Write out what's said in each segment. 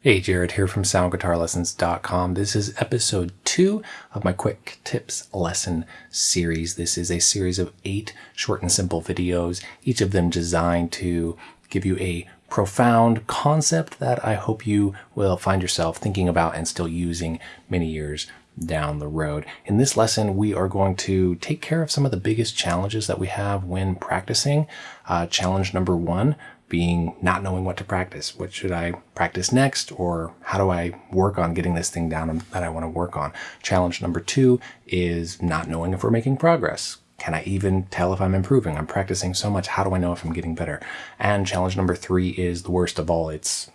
Hey, Jared here from soundguitarlessons.com. This is episode two of my quick tips lesson series. This is a series of eight short and simple videos, each of them designed to give you a profound concept that I hope you will find yourself thinking about and still using many years down the road. In this lesson, we are going to take care of some of the biggest challenges that we have when practicing. Uh, challenge number one being not knowing what to practice. What should I practice next? Or how do I work on getting this thing down that I want to work on? Challenge number two is not knowing if we're making progress. Can I even tell if I'm improving? I'm practicing so much. How do I know if I'm getting better? And challenge number three is the worst of all. It's,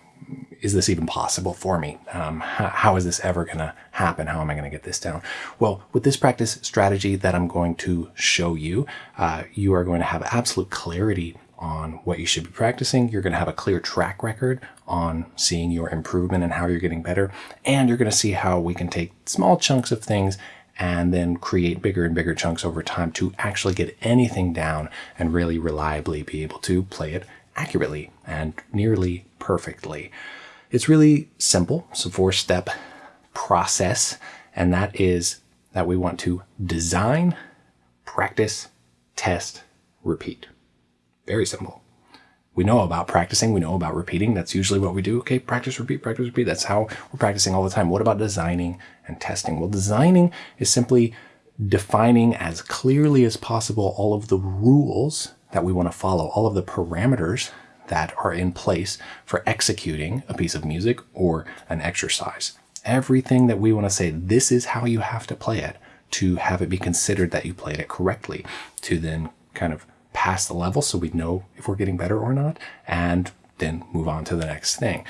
is this even possible for me? Um, how, how is this ever going to happen? How am I going to get this down? Well, with this practice strategy that I'm going to show you, uh, you are going to have absolute clarity on what you should be practicing. You're going to have a clear track record on seeing your improvement and how you're getting better. And you're going to see how we can take small chunks of things and then create bigger and bigger chunks over time to actually get anything down and really reliably be able to play it accurately and nearly perfectly. It's really simple. It's a four step process. And that is that we want to design, practice, test, repeat. Very simple. We know about practicing. We know about repeating. That's usually what we do. Okay, practice, repeat, practice, repeat. That's how we're practicing all the time. What about designing and testing? Well, designing is simply defining as clearly as possible all of the rules that we want to follow, all of the parameters that are in place for executing a piece of music or an exercise. Everything that we want to say, this is how you have to play it to have it be considered that you played it correctly, to then kind of pass the level so we know if we're getting better or not, and then move on to the next thing.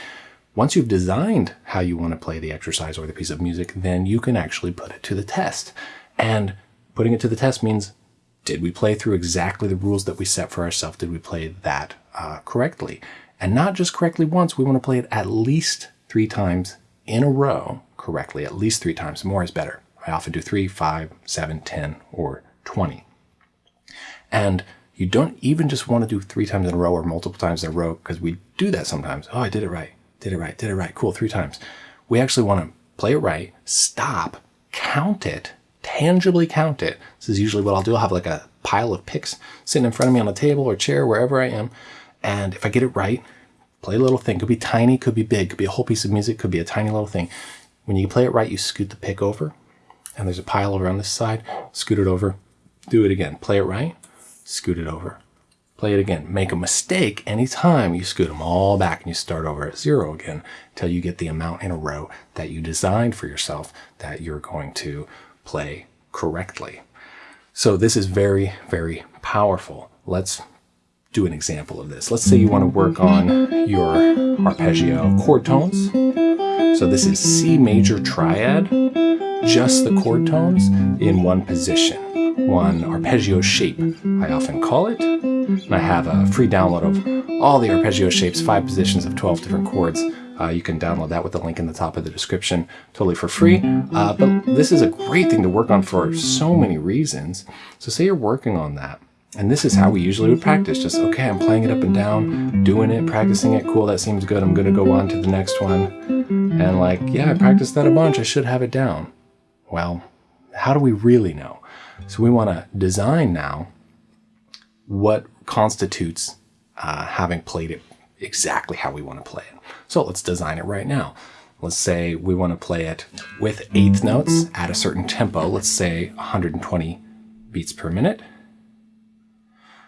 Once you've designed how you want to play the exercise or the piece of music, then you can actually put it to the test. And putting it to the test means, did we play through exactly the rules that we set for ourselves? Did we play that uh, correctly? And not just correctly once, we want to play it at least three times in a row correctly, at least three times. More is better. I often do three, five, seven, ten, or 20. And you don't even just want to do three times in a row or multiple times in a row because we do that sometimes. Oh, I did it right. Did it right. Did it right. Cool. Three times. We actually want to play it right, stop, count it, tangibly count it. This is usually what I'll do. I'll have like a pile of picks sitting in front of me on a table or chair, wherever I am. And if I get it right, play a little thing. Could be tiny, could be big, could be a whole piece of music, could be a tiny little thing. When you play it right, you scoot the pick over and there's a pile over on this side, scoot it over, do it again. Play it right, scoot it over. Play it again. Make a mistake anytime you scoot them all back and you start over at zero again until you get the amount in a row that you designed for yourself that you're going to play correctly. So this is very, very powerful. Let's do an example of this. Let's say you want to work on your arpeggio chord tones. So this is C major triad, just the chord tones in one position one arpeggio shape, I often call it. And I have a free download of all the arpeggio shapes, five positions of 12 different chords. Uh, you can download that with the link in the top of the description totally for free. Uh, but this is a great thing to work on for so many reasons. So say you're working on that. And this is how we usually would practice. Just, okay, I'm playing it up and down, doing it, practicing it. Cool, that seems good. I'm going to go on to the next one. And like, yeah, I practiced that a bunch. I should have it down. Well, how do we really know? So we want to design now what constitutes uh, having played it exactly how we want to play it. So let's design it right now. Let's say we want to play it with eighth notes at a certain tempo. Let's say 120 beats per minute.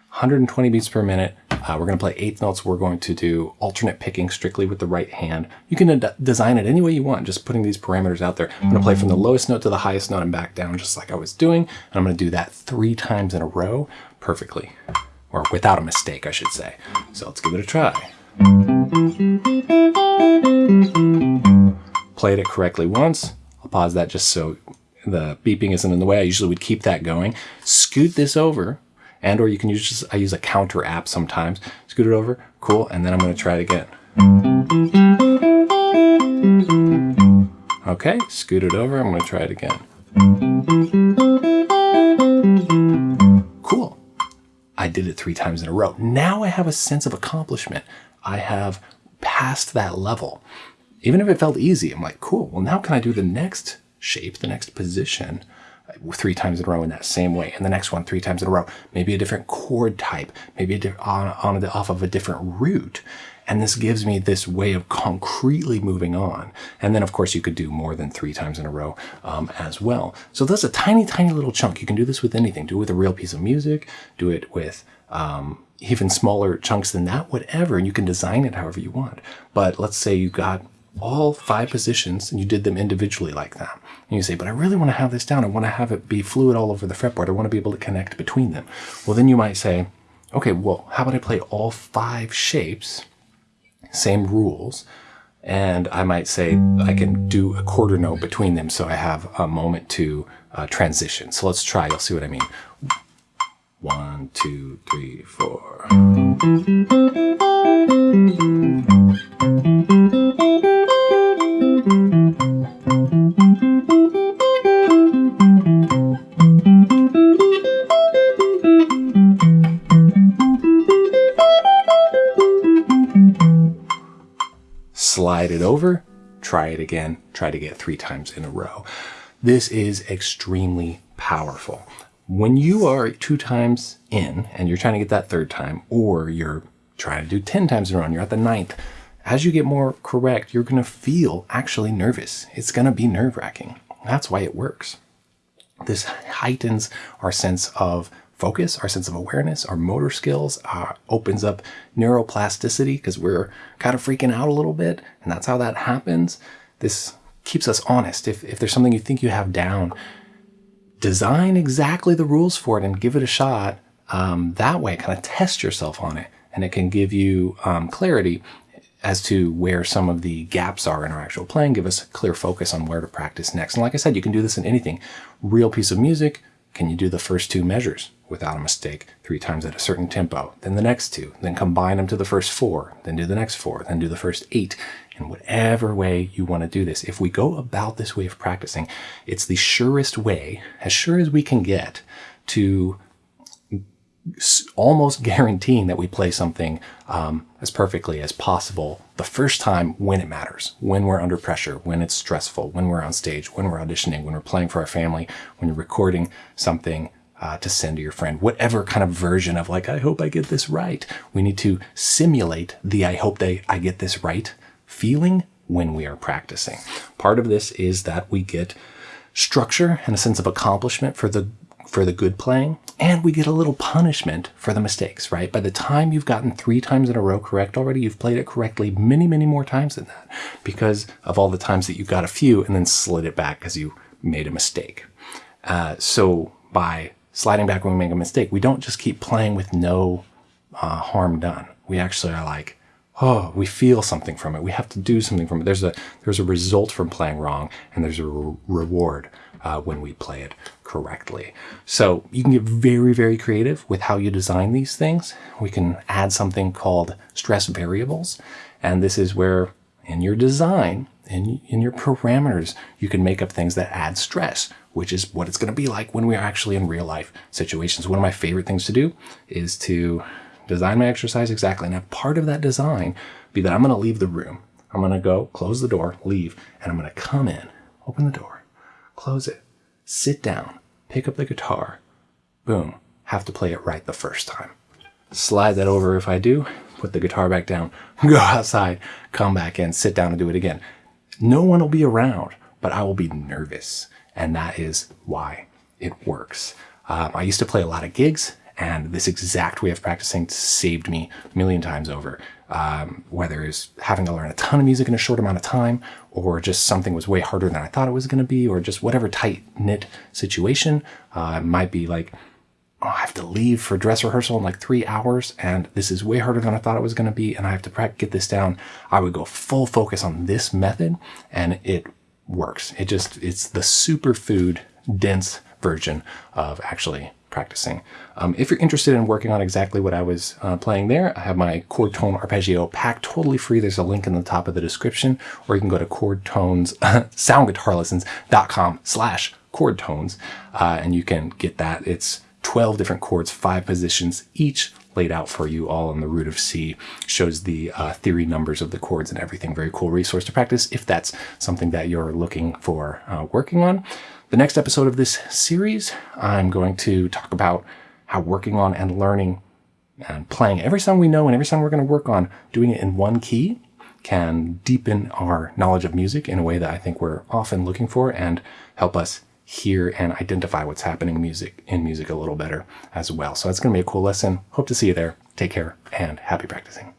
120 beats per minute. Uh, we're going to play eighth notes. We're going to do alternate picking strictly with the right hand. You can design it any way you want, just putting these parameters out there. I'm going to play from the lowest note to the highest note and back down just like I was doing. And I'm going to do that three times in a row perfectly, or without a mistake, I should say. So let's give it a try. Played it correctly once. I'll pause that just so the beeping isn't in the way. I usually would keep that going. Scoot this over and or you can use just, I use a counter app sometimes. Scoot it over, cool, and then I'm gonna try it again. Okay, scoot it over, I'm gonna try it again. Cool. I did it three times in a row. Now I have a sense of accomplishment. I have passed that level. Even if it felt easy, I'm like, cool. Well, now can I do the next shape, the next position three times in a row in that same way, and the next one three times in a row. Maybe a different chord type, maybe on, on the, off of a different root. And this gives me this way of concretely moving on. And then, of course, you could do more than three times in a row um, as well. So that's a tiny, tiny little chunk. You can do this with anything. Do it with a real piece of music. Do it with um, even smaller chunks than that, whatever. And you can design it however you want. But let's say you got all five positions and you did them individually like that. And you say, but I really want to have this down. I want to have it be fluid all over the fretboard. I want to be able to connect between them. Well, then you might say, okay, well, how about I play all five shapes, same rules, and I might say I can do a quarter note between them so I have a moment to uh, transition. So let's try, you'll see what I mean. One, two, three, four. Slide it over, try it again, try to get three times in a row. This is extremely powerful. When you are two times in and you're trying to get that third time, or you're trying to do 10 times in a row and you're at the ninth, as you get more correct, you're going to feel actually nervous. It's going to be nerve wracking. That's why it works. This heightens our sense of focus, our sense of awareness, our motor skills, uh, opens up neuroplasticity because we're kind of freaking out a little bit. And that's how that happens. This keeps us honest. If, if there's something you think you have down, design exactly the rules for it and give it a shot. Um, that way, kind of test yourself on it. And it can give you um, clarity as to where some of the gaps are in our actual playing, give us a clear focus on where to practice next. And like I said, you can do this in anything. Real piece of music, can you do the first two measures without a mistake three times at a certain tempo? Then the next two, then combine them to the first four, then do the next four, then do the first eight, in whatever way you want to do this. If we go about this way of practicing, it's the surest way, as sure as we can get, to almost guaranteeing that we play something um, as perfectly as possible the first time when it matters, when we're under pressure, when it's stressful, when we're on stage, when we're auditioning, when we're playing for our family, when you're recording something uh, to send to your friend, whatever kind of version of like, I hope I get this right. We need to simulate the I hope they, I get this right feeling when we are practicing. Part of this is that we get structure and a sense of accomplishment for the for the good playing, and we get a little punishment for the mistakes, right? By the time you've gotten three times in a row correct already, you've played it correctly many, many more times than that because of all the times that you got a few and then slid it back because you made a mistake. Uh, so by sliding back when we make a mistake, we don't just keep playing with no uh, harm done. We actually are like, oh, we feel something from it. We have to do something from it. There's a there's a result from playing wrong, and there's a re reward uh, when we play it correctly. So you can get very, very creative with how you design these things. We can add something called stress variables. And this is where in your design, in, in your parameters, you can make up things that add stress, which is what it's going to be like when we are actually in real life situations. One of my favorite things to do is to design my exercise exactly. And have part of that design be that I'm going to leave the room. I'm going to go close the door, leave, and I'm going to come in, open the door, close it, sit down, pick up the guitar, boom, have to play it right the first time. Slide that over if I do, put the guitar back down, go outside, come back in, sit down and do it again. No one will be around, but I will be nervous. And that is why it works. Um, I used to play a lot of gigs and this exact way of practicing saved me a million times over. Um, whether it's having to learn a ton of music in a short amount of time, or just something was way harder than I thought it was going to be, or just whatever tight knit situation. Uh, might be like, oh, I have to leave for dress rehearsal in like three hours, and this is way harder than I thought it was going to be, and I have to get this down. I would go full focus on this method, and it works. It just, it's the superfood dense version of actually practicing. Um, if you're interested in working on exactly what I was uh, playing there, I have my chord tone arpeggio pack totally free. There's a link in the top of the description, or you can go to chord tones, soundguitarlessons.com slash chord tones, uh, and you can get that. It's 12 different chords, five positions, each laid out for you all on the root of C. Shows the uh, theory numbers of the chords and everything. Very cool resource to practice if that's something that you're looking for uh, working on. The next episode of this series, I'm going to talk about how working on and learning and playing every song we know and every song we're going to work on, doing it in one key can deepen our knowledge of music in a way that I think we're often looking for and help us hear and identify what's happening in music in music a little better as well. So that's going to be a cool lesson. Hope to see you there. Take care and happy practicing.